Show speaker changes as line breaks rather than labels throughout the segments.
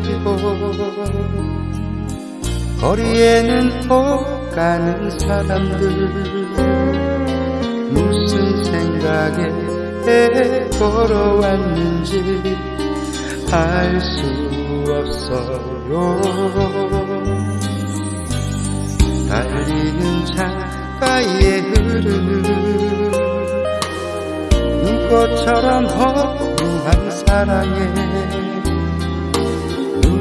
해지고 거리에는 퍼가는 사람들 무슨 생각에 걸어왔는지 알 수 없어요. 달리는 창가에 흐르는 눈꽃처럼 허무한 사랑에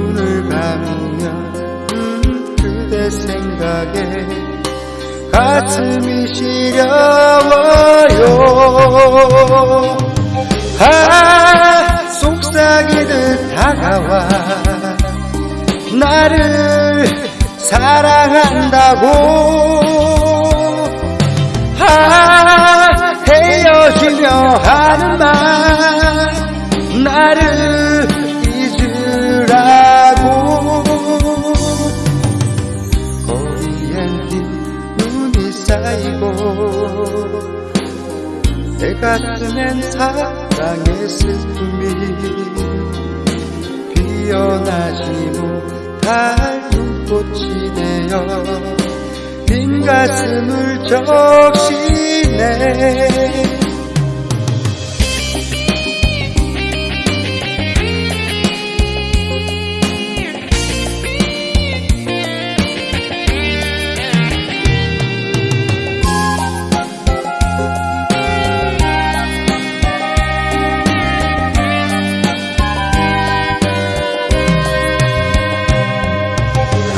눈을 감으면 음, 그대 생각에 가슴이 시려워요. 아 속삭이듯 다가와 나를 사랑한다고. 아 헤어지려 하는 말 나를 쌓이고 내 가슴엔 사랑의 슬픔이 피어나지 못할 눈꽃이 되어 빈 가슴을 적시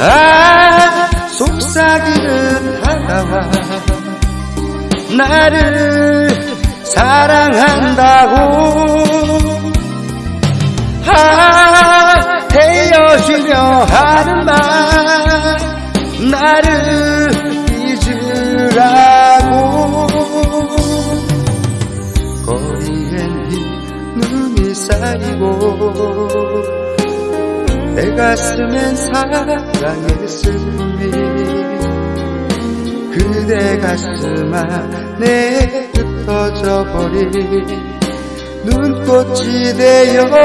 아 속삭이는 다가와 나를 사랑한다고. 아 헤어지려 하는 말 나를 잊으라고. 거리엔 흰 눈이 쌓이고 내 가슴엔 사랑의 슬픔이 그대 가슴 안에 흩어져 버린 눈꽃이 되었나요